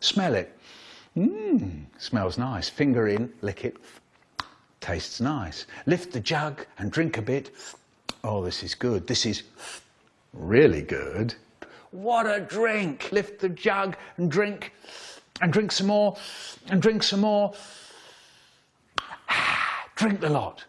Smell it. Mmm, smells nice. Finger in, lick it. Tastes nice. Lift the jug and drink a bit. Oh, this is good. This is really good. What a drink! Lift the jug and drink, and drink some more, and drink some more. Ah, drink the lot.